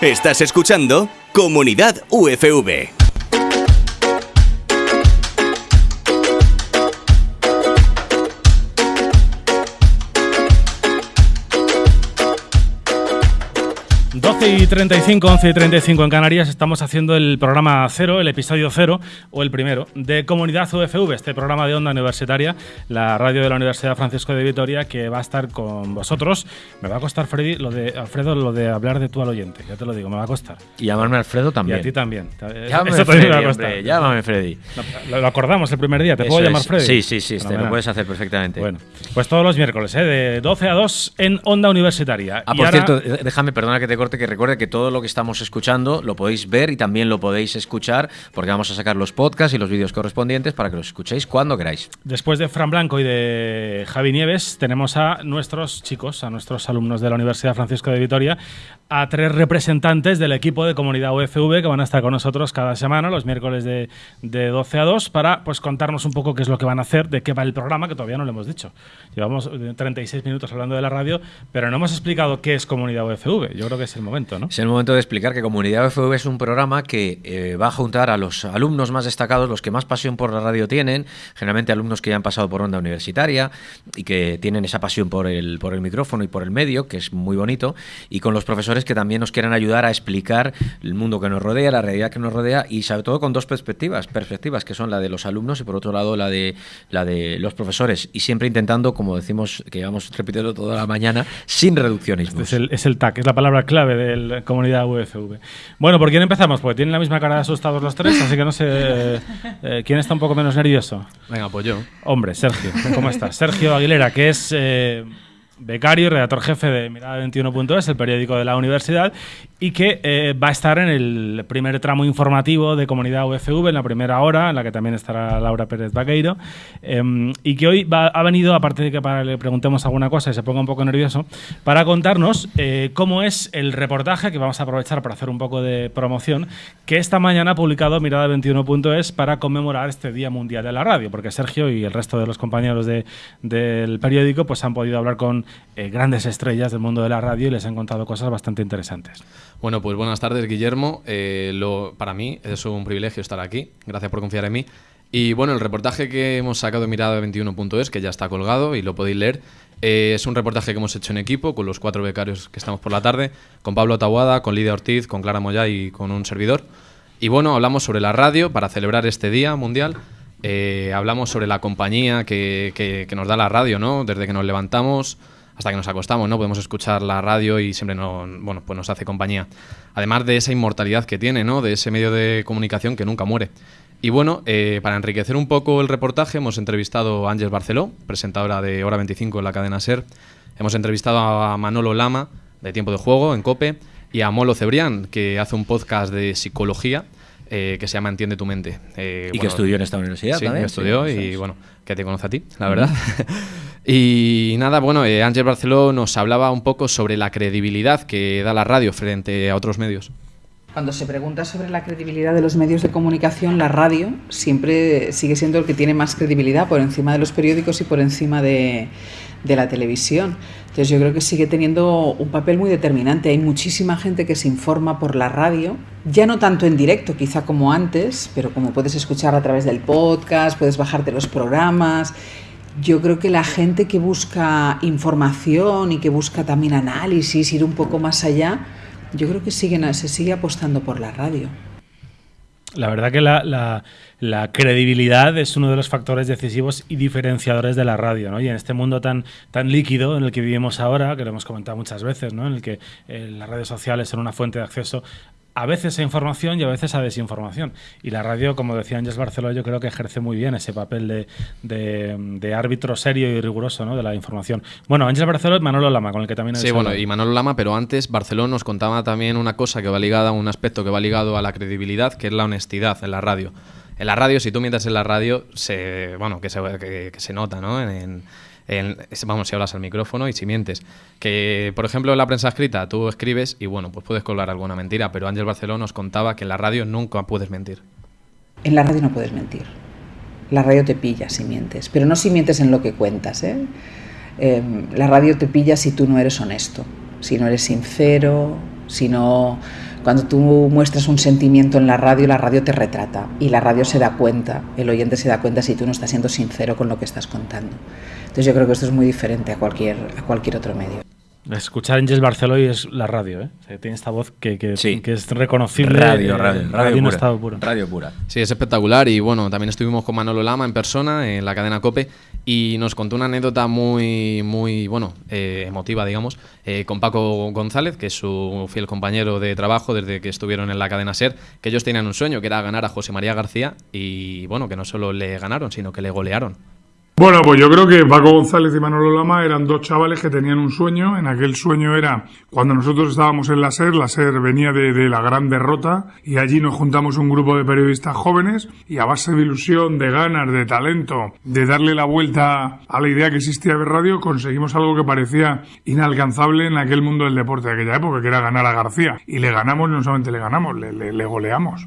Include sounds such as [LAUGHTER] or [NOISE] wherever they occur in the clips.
Estás escuchando Comunidad UFV. 12 y 35, 11 y 35 en Canarias, estamos haciendo el programa cero, el episodio cero, o el primero, de Comunidad UFV, este programa de onda universitaria, la radio de la Universidad Francisco de Vitoria, que va a estar con vosotros. Me va a costar, Freddy, lo de Alfredo, lo de hablar de tú al oyente, ya te lo digo, me va a costar. Y llamarme Alfredo también. Y a ti también. Llámame Eso Freddy, me va a hombre, llámame Freddy. Lo, lo acordamos el primer día, ¿te puedo Eso llamar es. Freddy? Sí, sí, sí, te Fenomenal. lo puedes hacer perfectamente. Bueno, pues todos los miércoles, ¿eh? de 12 a 2 en Onda Universitaria. Ah, Y por ahora- cierto, eh, déjame, perdona que te corte, que recuerde que todo lo que estamos escuchando lo podéis ver y también lo podéis escuchar, porque vamos a sacar los podcasts y los vídeos correspondientes para que los escuchéis cuando queráis. Después de Fran Blanco y de Javi Nieves, tenemos a nuestros chicos, a nuestros alumnos de la Universidad Francisco de Vitoria, a tres representantes del equipo de comunidad UFV que van a estar con nosotros cada semana, los miércoles de, de 12 a 2, para pues contarnos un poco qué es lo que van a hacer, de qué va el programa, que todavía no lo hemos dicho. Llevamos eh, 36 minutos hablando de la radio, pero no hemos explicado qué es comunidad UFV. Yo creo que es el momento, ¿no? Es el momento de explicar que Comunidad UFV es un programa que eh, va a juntar a los alumnos más destacados, los que más pasión por la radio tienen, generalmente alumnos que ya han pasado por onda universitaria y que tienen esa pasión por el, por el micrófono y por el medio, que es muy bonito, y con los profesores que también nos quieran ayudar a explicar el mundo que nos rodea, la realidad que nos rodea, y sobre todo con dos perspectivas, perspectivas que son la de los alumnos y por otro lado la de, la de los profesores, y siempre intentando, como decimos, que vamos repitiendo toda la mañana, sin reduccionismo. Este es el, es el TAC, es la palabra clave de la comunidad UFV. Bueno, ¿por quién empezamos? Porque tienen la misma cara de asustados los tres, así que no sé eh, [LAUGHS] eh, quién está un poco menos nervioso. Venga, pues yo. Hombre, Sergio, ¿cómo estás? Sergio Aguilera, que es eh, becario y redactor jefe de Mirada 21.es, el periódico de la universidad, y que eh, va a estar en el primer tramo informativo de Comunidad UFV, en la primera hora, en la que también estará Laura Pérez Vaqueiro, eh, y que hoy ha venido, aparte de que le preguntemos alguna cosa y se ponga un poco nervioso, para contarnos eh, cómo es el reportaje, que vamos a aprovechar para hacer un poco de promoción, que esta mañana ha publicado Mirada 21.es para conmemorar este Día Mundial de la Radio, porque Sergio y el resto de los compañeros de- del periódico pues han podido hablar con eh, grandes estrellas del mundo de la radio y les han contado cosas bastante interesantes. Bueno, pues buenas tardes, Guillermo. Eh, lo, para mí es un privilegio estar aquí. Gracias por confiar en mí. Y bueno, el reportaje que hemos sacado de Mirada 21.es, que ya está colgado y lo podéis leer, eh, es un reportaje que hemos hecho en equipo con los cuatro becarios que estamos por la tarde, con Pablo Tabuada, con Lidia Ortiz, con Clara Moya y con un servidor. Y bueno, hablamos sobre la radio para celebrar este Día Mundial. Eh, hablamos sobre la compañía que, que- que nos da la radio, ¿no? Desde que nos levantamos hasta que nos acostamos, ¿no? Podemos escuchar la radio y siempre no, bueno, pues nos hace compañía. Además de esa inmortalidad que tiene, ¿no? De ese medio de comunicación que nunca muere. Y bueno, eh, para enriquecer un poco el reportaje, hemos entrevistado a Ángeles Barceló, presentadora de Hora 25 en la cadena SER. Hemos entrevistado a Manolo Lama, de Tiempo de Juego, en COPE, y a Molo Cebrián, que hace un podcast de psicología eh, que se llama Entiende tu mente. Eh, Y que estudió en esta universidad Sí, también. que estudió Sí, y es. bueno, que te conoce a ti, la verdad. [LAUGHS] y nada, bueno, eh, Ángel Barceló nos hablaba un poco sobre la credibilidad que da la radio frente a otros medios. Cuando se pregunta sobre la credibilidad de los medios de comunicación, la radio siempre sigue siendo el que tiene más credibilidad por encima de los periódicos y por encima de, de la televisión. Entonces yo creo que sigue teniendo un papel muy determinante. Hay muchísima gente que se informa por la radio, ya no tanto en directo quizá como antes, pero como puedes escuchar a través del podcast, puedes bajarte los programas. Yo creo que la gente que busca información y que busca también análisis, ir un poco más allá, yo creo que siguen, se sigue apostando por la radio. La verdad que la, la- credibilidad es uno de los factores decisivos y diferenciadores de la radio, ¿no? Y en este mundo tan, tan líquido en el que vivimos ahora, que lo hemos comentado muchas veces, ¿no? En el que eh, las redes sociales son una fuente de acceso a veces a información y a veces a desinformación. Y la radio, como decía Ángeles Barceló, yo creo que ejerce muy bien ese papel de, de- de árbitro serio y riguroso ¿no? de la información. Bueno, Ángeles Barceló y Manolo Lama, con el que también Sí, bueno, y Manolo Lama, pero antes Barceló nos contaba también una cosa que va ligada, un aspecto que va ligado a la credibilidad, que es la honestidad en la radio. En la radio, si tú mientas en la radio, se, bueno, que se, que, que se nota, ¿no? En, en- vamos, si hablas al micrófono y si mientes. Que, por ejemplo, en la prensa escrita tú escribes y, bueno, pues puedes colar alguna mentira, pero Ángel Barceló nos contaba que en la radio nunca puedes mentir. En la radio no puedes mentir. La radio te pilla si mientes, pero no si mientes en lo que cuentas. ¿eh? Eh, la radio te pilla si tú no eres honesto, si no eres sincero, si no Cuando tú muestras un sentimiento en la radio, la radio te retrata y la radio se da cuenta, el oyente se da cuenta si tú no estás siendo sincero con lo que estás contando. Entonces yo creo que esto es muy diferente a cualquier, a cualquier otro medio. Escuchar Angels Barceló es la radio, ¿eh? tiene esta voz que, que, Sí. que es reconocible. Radio, eh, radio, radio pura. estado puro. Radio pura. Sí, es espectacular y bueno, también estuvimos con Manolo Lama en persona en la cadena Cope y nos contó una anécdota muy, muy, bueno, eh, emotiva, digamos, eh, con Paco González, que es su fiel compañero de trabajo desde que estuvieron en la cadena SER, que ellos tenían un sueño, que era ganar a José María García y bueno, que no solo le ganaron, sino que le golearon. Bueno, pues yo creo que Paco González y Manolo Lama eran dos chavales que tenían un sueño. En aquel sueño era cuando nosotros estábamos en la SER, la SER venía de, la gran derrota y allí nos juntamos un grupo de periodistas jóvenes y a base de ilusión, de ganas, de talento, de darle la vuelta a la idea que existía de radio, conseguimos algo que parecía inalcanzable en aquel mundo del deporte de aquella época, que era ganar a García. Y le ganamos, no solamente le ganamos, le goleamos.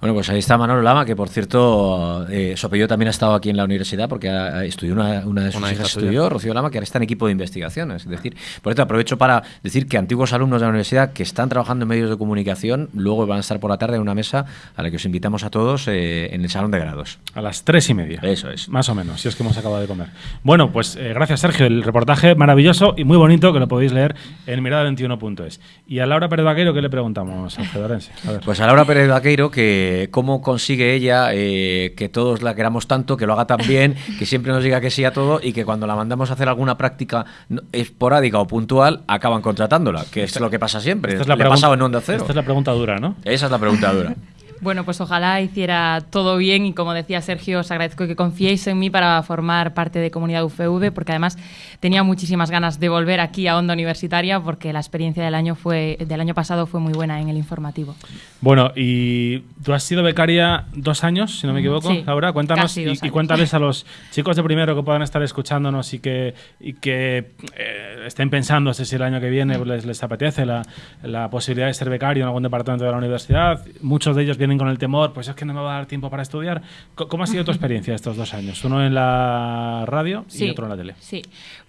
Bueno, pues ahí está Manolo Lama, que por cierto, eh, su apellido también ha estado aquí en la universidad porque ha- estudió una, una de sus Una hija hijas, suya. estudió, Rocío Lama, que ahora está en equipo de investigación. Es decir, por esto aprovecho para decir que antiguos alumnos de la universidad que están trabajando en medios de comunicación, luego van a estar por la tarde en una mesa a la que os invitamos a todos eh, en el salón de grados. A las tres y media. Eso es. Más o menos, si es que hemos acabado de comer. Bueno, pues eh, gracias Sergio, el reportaje maravilloso y muy bonito que lo podéis leer en mirada21.es. Y a Laura Pérez Vaquero, ¿qué le preguntamos al Fedorense? A ver. Pues a Laura Pérez Vaqueiro, que cómo consigue ella eh, que todos la queramos tanto, que lo haga tan bien, [LAUGHS] que siempre nos diga que sí a todo y que cuando la mandamos a hacer alguna práctica esporádica o puntual, acaban contratándola, que es lo que pasa siempre. Esta es la Le ha pasado en Onda Cero. Esta es la pregunta dura, ¿no? Esa es la pregunta dura. [LAUGHS] Bueno, pues ojalá hiciera todo bien y como decía Sergio, os agradezco que confiéis en mí para formar parte de Comunidad UFV porque además tenía muchísimas ganas de volver aquí a Onda Universitaria porque la experiencia del año fue del año pasado fue muy buena en el informativo. Bueno, y tú has sido becaria dos años, si no me equivoco, Sí, Laura. Cuéntanos y, y cuéntales a los [LAUGHS] chicos de primero que puedan estar escuchándonos y que, y que eh, estén pensando si el año que viene les, les apetece la, la posibilidad de ser becario en algún departamento de la universidad. Muchos de ellos vienen con el temor, pues es que no me va a dar tiempo para estudiar. ¿Cómo ha sido tu experiencia estos dos años? Uno en la radio y Sí, otro en la tele. Sí,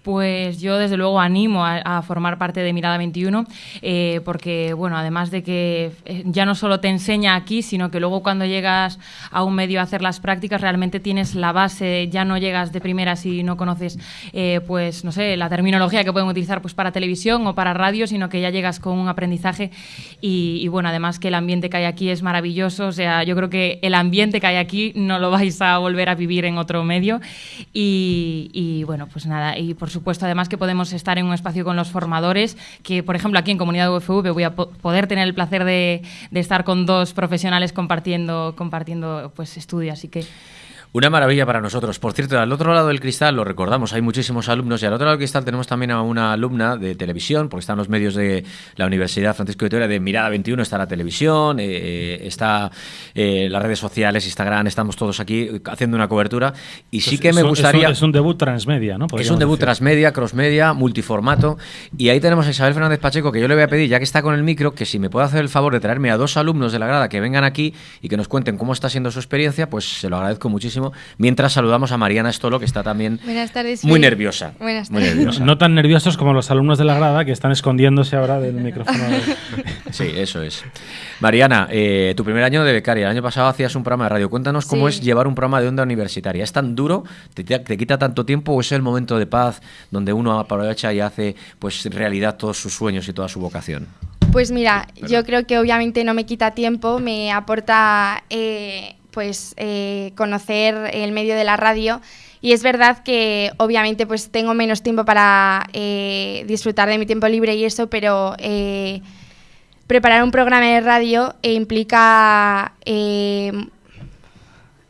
pues yo desde luego animo a, a formar parte de Mirada 21 eh, porque, bueno, además de que eh, ya no solo te enseña aquí, sino que luego cuando llegas a un medio a hacer las prácticas realmente tienes la base, ya no llegas de primera si no conoces, eh, pues, no sé, la terminología que pueden utilizar pues para televisión o para radio, sino que ya llegas con un aprendizaje y, y, bueno, además que el ambiente que hay aquí es maravilloso, o sea, yo creo que el ambiente que hay aquí no lo vais a volver a vivir en otro medio. Y, bueno, pues nada, y por supuesto además que podemos estar en un espacio con los formadores, que por ejemplo aquí en Comunidad UFV voy a po- poder tener el placer de, de estar con dos profesionales compartiendo, compartiendo pues estudio, así que... Una maravilla para nosotros. Por cierto, al otro lado del cristal, lo recordamos, hay muchísimos alumnos y al otro lado del cristal tenemos también a una alumna de televisión, porque están los medios de la Universidad Francisco de Vitoria de Mirada 21, está la televisión, eh, está eh, las redes sociales, Instagram, estamos todos aquí haciendo una cobertura. Y sí Pues que me gustaría... Es un, es un debut transmedia, ¿no? Es un debut decir. transmedia, crossmedia, multiformato. Y ahí tenemos a Isabel Fernández Pacheco, que yo le voy a pedir, ya que está con el micro, que si me puede hacer el favor de traerme a dos alumnos de la grada que vengan aquí y que nos cuenten cómo está siendo su experiencia, pues se lo agradezco muchísimo. Mientras saludamos a Mariana Estolo, que está también Buenas tardes. muy nerviosa. Buenas Muy tardes. nerviosa. No tan nerviosos como los alumnos de la grada que están escondiéndose ahora del micrófono. [LAUGHS] Sí, eso es. Mariana, eh, tu primer año de becaria, el año pasado hacías un programa de radio. Cuéntanos cómo Sí. es llevar un programa de onda universitaria. ¿Es tan duro? ¿Te, te- te quita tanto tiempo o es el momento de paz donde uno aprovecha y hace pues realidad todos sus sueños y toda su vocación? Pues mira, yo creo que obviamente no me quita tiempo, me aporta eh, pues eh, conocer el medio de la radio y es verdad que obviamente pues tengo menos tiempo para eh, disfrutar de mi tiempo libre y eso, pero eh, preparar un programa de radio eh, implica eh,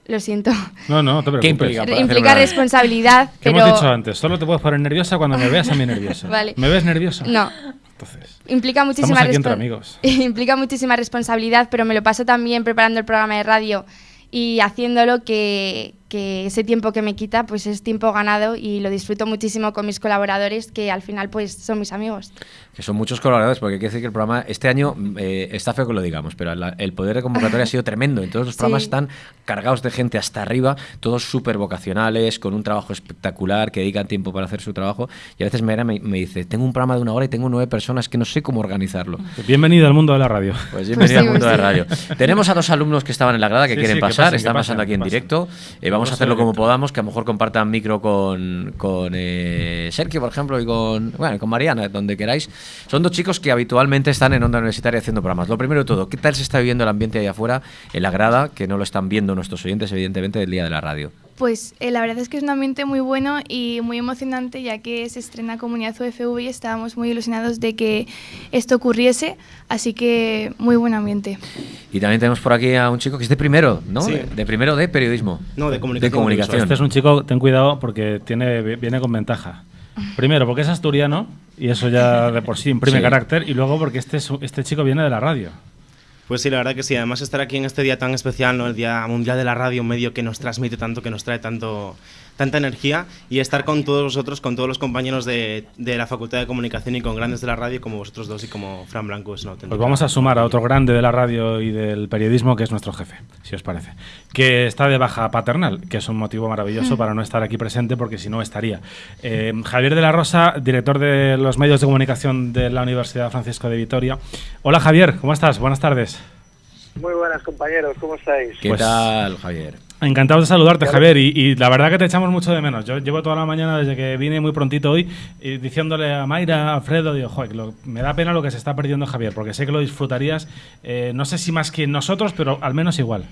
lo siento. No, no, no te preocupes. ¿Qué implica? para Implica responsabilidad, [LAUGHS] ¿Qué pero hemos dicho antes? Solo te puedes poner nerviosa cuando me veas a mí nervioso. [LAUGHS] Vale. ¿Me ves nervioso? no. Entonces, implica muchísima amigos. [LAUGHS] implica muchísima responsabilidad, pero me lo paso tan bien preparando el programa de radio y haciéndolo que, que ese tiempo que me quita pues es tiempo ganado y lo disfruto muchísimo con mis colaboradores que al final pues son mis amigos. Que son muchos colaboradores, porque hay que decir que el programa este año eh, está feo que lo digamos, pero la- el poder de convocatoria ha sido tremendo. En todos los [LAUGHS] Sí. programas están cargados de gente hasta arriba, todos súper vocacionales, con un trabajo espectacular, que dedican tiempo para hacer su trabajo. Y a veces Mera me, me dice, tengo un programa de una hora y tengo nueve personas que no sé cómo organizarlo. Bienvenido al mundo de la radio. [LAUGHS] Pues bienvenido Sí, al mundo pues de sí. radio. [LAUGHS] Tenemos a dos alumnos que estaban en la grada que Sí, quieren sí, que pasar, que están pasen, pasando aquí en pasen. directo. Eh, vamos a hacerlo como podamos, que a lo mejor compartan micro con, con eh, Sergio, por ejemplo, y con, bueno, con Mariana, donde queráis. Son dos chicos que habitualmente están en Onda Universitaria haciendo programas. Lo primero de todo, ¿qué tal se está viviendo el ambiente ahí afuera, en la grada, que no lo están viendo nuestros oyentes, evidentemente, del Día de la Radio? Pues eh, la verdad es que es un ambiente muy bueno y muy emocionante ya que se estrena Comunidad UFV y estábamos muy ilusionados de que esto ocurriese, así que muy buen ambiente. Y también tenemos por aquí a un chico que es de primero, ¿no? Sí. De, de primero de periodismo. No, de comunicación De comunicación. Este es un chico, ten cuidado porque tiene, viene con ventaja. Primero, porque es asturiano y eso ya de por sí imprime Sí. carácter. Y luego, porque este, es- este chico viene de la radio. Pues sí, la verdad que sí. Además, estar aquí en este día tan especial, ¿no? el Día Mundial de la Radio, un medio que nos transmite tanto, que nos trae tanto, tanta energía, y estar con todos vosotros, con todos los compañeros de, de la Facultad de Comunicación y con grandes de la radio, como vosotros dos y como Fran Blanco, es una auténtica. Pues vamos a sumar a otro grande de la radio y del periodismo, que es nuestro jefe, si os parece. Que está de baja paternal, que es un motivo maravilloso para no estar aquí presente, porque si no estaría. Eh, Javier de la Rosa, director de los medios de comunicación de la Universidad Francisco de Vitoria. Hola Javier, ¿cómo estás? Buenas tardes. Muy buenas compañeros, ¿cómo estáis? ¿Qué Pues- tal, Javier? Encantado de saludarte, Javier, y, y la verdad que te echamos mucho de menos. Yo llevo toda la mañana desde que vine muy prontito hoy y diciéndole a Mayra, a Alfredo, digo, joder, lo- me da pena lo que se está perdiendo Javier, porque sé que lo disfrutarías, eh, no sé si más que nosotros, pero al menos igual.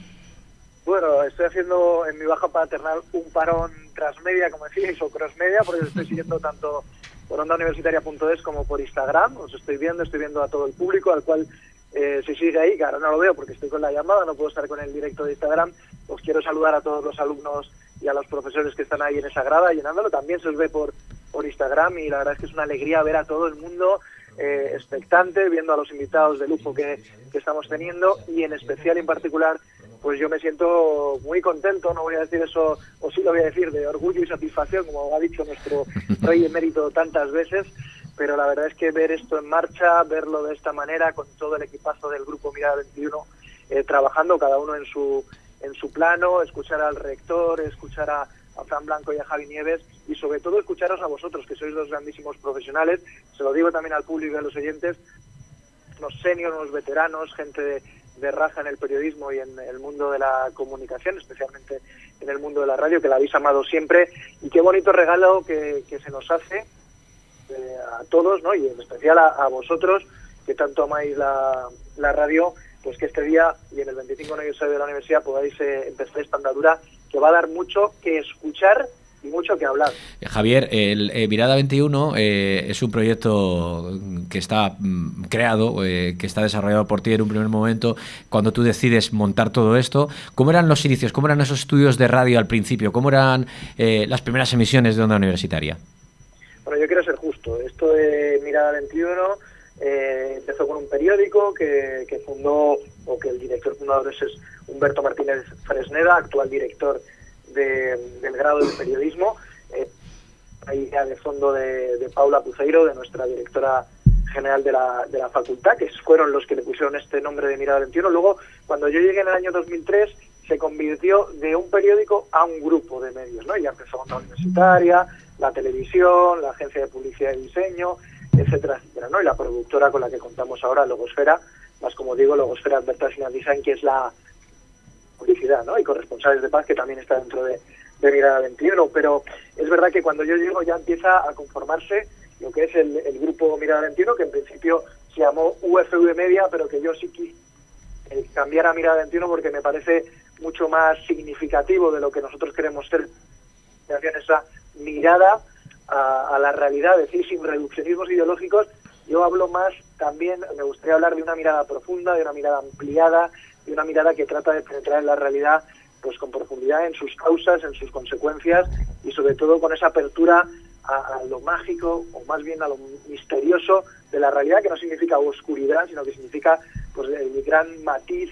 Bueno, estoy haciendo en mi baja paternal un parón transmedia, como decíais, o crossmedia, porque os estoy siguiendo [LAUGHS] tanto por ondauniversitaria.es como por Instagram. Os estoy viendo, estoy viendo a todo el público, al cual eh, se sigue ahí, que ahora no lo veo porque estoy con la llamada, no puedo estar con el directo de Instagram. Os quiero saludar a todos los alumnos y a los profesores que están ahí en esa grada llenándolo. También se os ve por, por Instagram y la verdad es que es una alegría ver a todo el mundo eh, expectante, viendo a los invitados de lujo que, que estamos teniendo y en especial, en particular, pues yo me siento muy contento, no voy a decir eso, o sí lo voy a decir, de orgullo y satisfacción, como ha dicho nuestro rey emérito tantas veces, pero la verdad es que ver esto en marcha, verlo de esta manera, con todo el equipazo del grupo Mirada 21, eh, trabajando cada uno en su, en su plano, escuchar al rector, escuchar a, a Fran Blanco y a Javi Nieves y sobre todo escucharos a vosotros, que sois dos grandísimos profesionales, se lo digo también al público y a los oyentes, unos seniors, unos veteranos, gente de, de raza en el periodismo y en el mundo de la comunicación, especialmente en el mundo de la radio, que la habéis amado siempre. Y qué bonito regalo que, que se nos hace eh, a todos, ¿no? y en especial a, a vosotros, que tanto amáis la, la radio, pues que este día y en el 25 aniversario de la universidad podáis eh, empezar esta andadura que va a dar mucho que escuchar y mucho que hablar. Eh, Javier, el eh, Mirada 21 eh, es un proyecto que está mm, creado, eh, que está desarrollado por ti en un primer momento, cuando tú decides montar todo esto. ¿Cómo eran los inicios? ¿Cómo eran esos estudios de radio al principio? ¿Cómo eran eh, las primeras emisiones de Onda Universitaria? Bueno, yo quiero ser justo. Esto de Mirada 21 eh, empezó con un periódico que, fundó, o que el director fundador es, Humberto Martínez Fresneda, actual director de- del grado de periodismo. Eh, hay idea de fondo de, Paula Puceiro, de nuestra directora general de la, de la facultad, que fueron los que le pusieron este nombre de Mirada 21. Luego, cuando yo llegué en el año 2003, se convirtió de un periódico a un grupo de medios, ¿no? Ya empezó Onda Universitaria, la televisión, la agencia de publicidad y diseño, etcétera, etcétera, ¿no? Y la productora con la que contamos ahora, Logosfera, más como digo, Logosfera Advertising que es la publicidad, ¿no? Y corresponsales de paz, que también está dentro de, de Mirada 21. Pero es verdad que cuando yo llego ya empieza a conformarse lo que es el, el grupo Mirada 21, que en principio se llamó UFV Media, pero que yo sí quise eh, cambiar a Mirada 21 porque me parece mucho más significativo de lo que nosotros queremos ser, esa mirada a, la realidad, es decir, sin reduccionismos ideológicos. Yo hablo más también, me gustaría hablar de una mirada profunda, de una mirada ampliada, de una mirada que trata de penetrar en la realidad pues con profundidad en sus causas, en sus consecuencias y sobre todo con esa apertura a, lo mágico o más bien a lo misterioso de la realidad que no significa oscuridad, sino que significa pues el gran matiz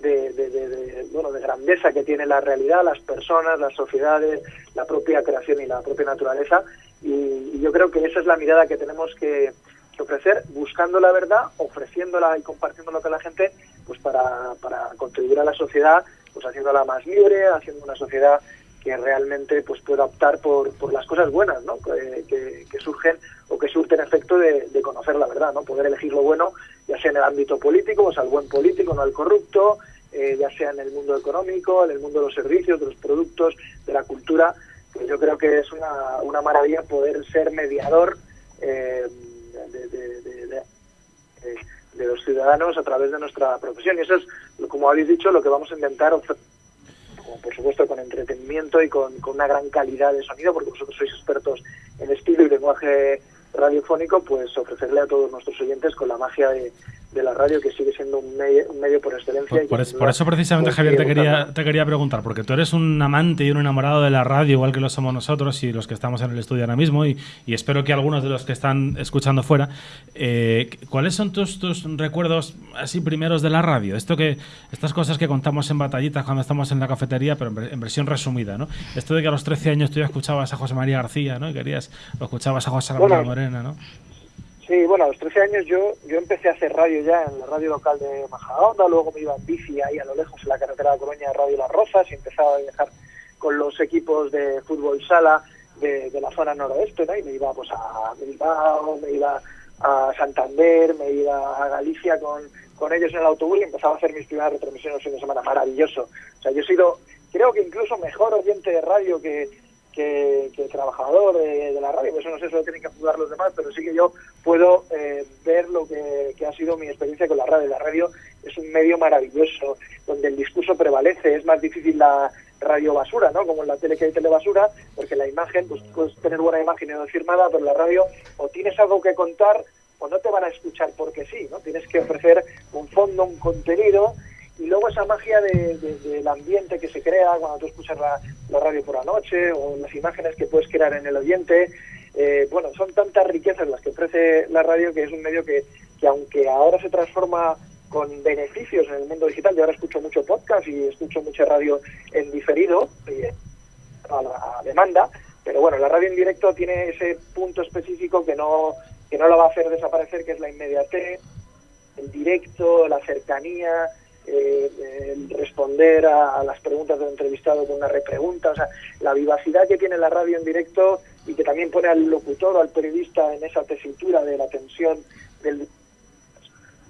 de, bueno, de grandeza que tiene la realidad, las personas, las sociedades, la propia creación y la propia naturaleza. Y, yo creo que esa es la mirada que tenemos que, ofrecer, buscando la verdad, ofreciéndola y compartiéndola con la gente, pues para, para contribuir a la sociedad, pues haciéndola más libre, haciendo una sociedad que realmente pues pueda optar por, por las cosas buenas ¿no? que, surgen o que surten efecto de, de, conocer la verdad, ¿no? poder elegir lo bueno, ya sea en el ámbito político, o sea, el buen político, no el corrupto, eh, ya sea en el mundo económico, en el mundo de los servicios, de los productos, de la cultura. Yo creo que es una, una maravilla poder ser mediador eh, de, de, los ciudadanos a través de nuestra profesión. Y eso es, como habéis dicho, lo que vamos a intentar por supuesto con entretenimiento y con, con, una gran calidad de sonido, porque vosotros sois expertos en estilo y lenguaje radiofónico, pues ofrecerle a todos nuestros oyentes con la magia de, de la radio, que sigue siendo un medio, un medio por excelencia. Por, eso precisamente, Javier, te quería, te quería preguntar, porque tú eres un amante y un enamorado de la radio, igual que lo somos nosotros y los que estamos en el estudio ahora mismo, y, y espero que algunos de los que están escuchando fuera, eh, ¿cuáles son tus, tus recuerdos así primeros de la radio? Esto que, estas cosas que contamos en batallitas cuando estamos en la cafetería, pero en, versión resumida, ¿no? Esto de que a los 13 años tú ya escuchabas a José María García, ¿no? Y querías, lo escuchabas a José María Morena, ¿no? Sí, bueno, a los 13 años yo yo empecé a hacer radio ya en la radio local de Majadahonda, luego me iba en bici ahí a lo lejos en la carretera de Coruña de Radio Las Rozas y empezaba a viajar con los equipos de fútbol sala de, la zona noroeste, ¿no? Y me iba pues a Bilbao, me iba a Santander, me iba a Galicia con, con ellos en el autobús y empezaba a hacer mis primeras retransmisiones fin de semana. Maravilloso. O sea, yo he sido, creo que incluso mejor oyente de radio que, que, trabajador de, la radio, eso no sé, eso lo tienen que jugar los demás, pero sí que yo puedo eh, ver lo que, ha sido mi experiencia con la radio. La radio es un medio maravilloso, donde el discurso prevalece, es más difícil la radio basura, ¿no? Como en la tele que hay telebasura, porque la imagen, pues puedes tener buena imagen y no decir nada, pero la radio o tienes algo que contar o no te van a escuchar porque sí, ¿no? Tienes que ofrecer un fondo, un contenido y luego esa magia de, del ambiente que se crea cuando tú escuchas la, radio por la noche o las imágenes que puedes crear en el oyente. Eh, bueno, son tantas riquezas las que ofrece la radio que es un medio que, que aunque ahora se transforma con beneficios en el mundo digital, yo ahora escucho mucho podcast y escucho mucha radio en diferido, eh, a, la, demanda, pero bueno, la radio en directo tiene ese punto específico que no, que no la va a hacer desaparecer, que es la inmediatez, el directo, la cercanía, eh, responder a, las preguntas del entrevistado con una repregunta, o sea, la vivacidad que tiene la radio en directo y que también pone al locutor o al periodista en esa tesitura de la tensión del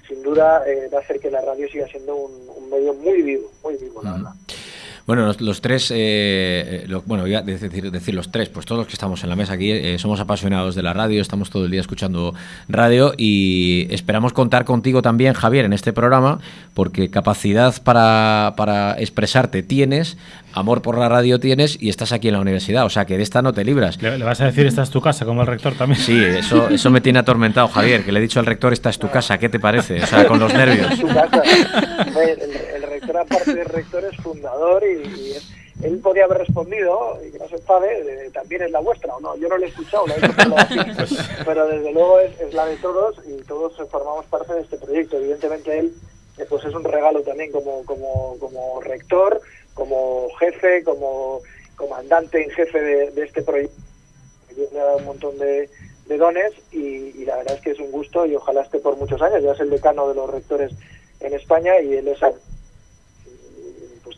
sin duda eh, va a hacer que la radio siga siendo un, medio muy vivo, muy vivo, la verdad. Bueno, los, tres, eh, eh, bueno, voy a decir, decir, los tres, pues todos los que estamos en la mesa aquí eh, somos apasionados de la radio, estamos todo el día escuchando radio y esperamos contar contigo también, Javier, en este programa, porque capacidad para, para expresarte tienes, amor por la radio tienes y estás aquí en la universidad, o sea que de esta no te libras. Le, vas a decir esta es tu casa, como el rector también. Sí, eso, eso me tiene atormentado, Javier, que le he dicho al rector esta es tu casa, ¿qué te parece? O sea, con los nervios. [LAUGHS] [LAUGHS] El, rector, aparte de rector, es fundador y, él podía haber respondido, y que no se sabe, también es la vuestra, o no, yo no lo he escuchado, [LAUGHS] pero desde luego es, la de todos y todos formamos parte de este proyecto. Evidentemente él eh, pues es un regalo también como, como, como rector, como jefe, como comandante en jefe de, este proyecto. Le ha dado un montón de, dones y, la verdad es que es un gusto y ojalá esté por muchos años. Ya es el decano de los rectores en España y él es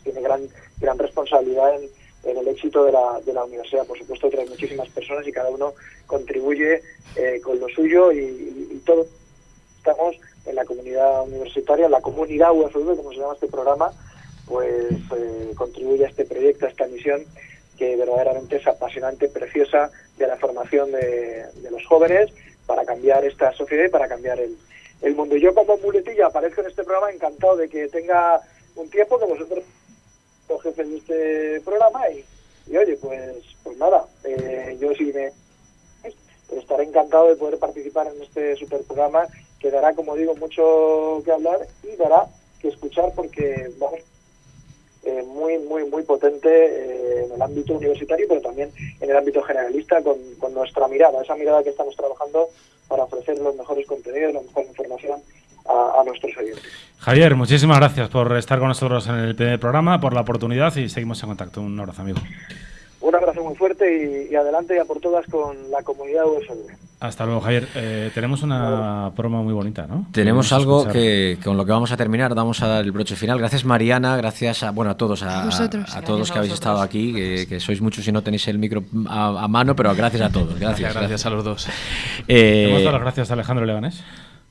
pues tiene gran gran responsabilidad en, el éxito de la, de la universidad. Por supuesto, trae muchísimas personas y cada uno contribuye eh, con lo suyo y, y, todos estamos en la comunidad universitaria, la comunidad UFV, como se llama este programa, pues eh, contribuye a este proyecto, a esta misión que verdaderamente es apasionante, preciosa, de la formación de, los jóvenes para cambiar esta sociedad y para cambiar el, el mundo. Yo como muletilla aparezco en este programa encantado de que tenga un tiempo que vosotros los jefes de este programa y, oye, pues pues nada, eh, yo sí me estaré encantado de poder participar en este super programa que dará, como digo, mucho que hablar y dará que escuchar porque vamos eh, muy, muy, muy potente eh, en el ámbito universitario, pero también en el ámbito generalista con, con, nuestra mirada, esa mirada que estamos trabajando para ofrecer los mejores contenidos, la mejor información a, a nuestros oyentes. Javier, muchísimas gracias por estar con nosotros en el primer programa, por la oportunidad y seguimos en contacto. Un abrazo, amigo. Un abrazo muy fuerte y, y adelante ya por todas con la comunidad USV. Hasta luego, Javier. Eh, tenemos una promo muy bonita, ¿no? Tenemos algo que con lo que vamos a terminar, vamos a dar el broche final. Gracias Mariana, gracias a bueno a todos, a, A vosotros. a todos que habéis vosotros. estado aquí, que, que sois muchos y no tenéis el micro a, a mano, pero gracias a todos. Gracias, Gracias, gracias a los dos. Eh, Hemos dado las gracias a Alejandro Leganés.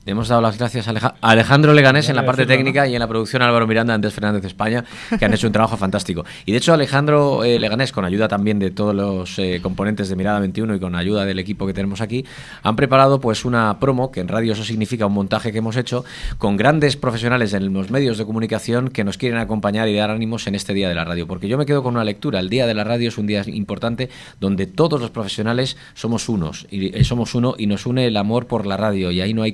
Hemos dado las gracias a Aleja- a Alejandro Leganés en la a parte técnica y en la producción Álvaro Miranda, Andrés Fernández de España, que han hecho un trabajo fantástico. Y de hecho Alejandro eh, Leganés, con ayuda también de todos los eh, componentes de Mirada 21 y con ayuda del equipo que tenemos aquí, han preparado pues una promo, que en radio eso significa un montaje que hemos hecho, con grandes profesionales en los medios de comunicación que nos quieren acompañar y dar ánimos en este Día de la Radio. Porque yo me quedo con una lectura. El Día de la Radio es un día importante donde todos los profesionales somos unos, y eh, somos uno y nos une el amor por la radio. Y ahí no hay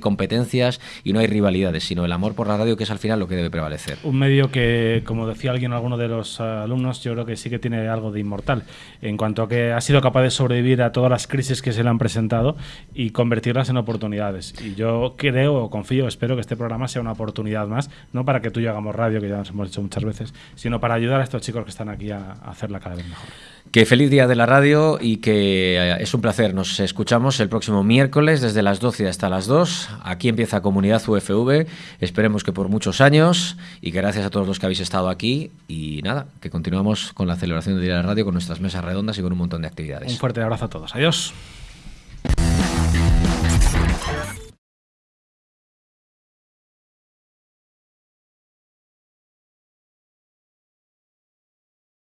y no hay rivalidades, sino el amor por la radio que es al final lo que debe prevalecer. Un medio que, como decía alguien, alguno de los eh, alumnos, yo creo que sí que tiene algo de inmortal, en cuanto a que ha sido capaz de sobrevivir a todas las crisis que se le han presentado y convertirlas en oportunidades. Y yo creo, confío, espero que este programa sea una oportunidad más, no para que tú y yo hagamos radio, que ya nos hemos hecho muchas veces, sino para ayudar a estos chicos que están aquí a hacerla cada vez mejor. Que feliz día de la radio y que eh, es un placer. Nos escuchamos el próximo miércoles desde las 12 hasta las 2. Aquí empieza Comunidad UFV. Esperemos que por muchos años y gracias a todos los que habéis estado aquí. Y nada, que continuamos con la celebración del Día de la Radio con nuestras mesas redondas y con un montón de actividades. Un fuerte abrazo a todos. Adiós.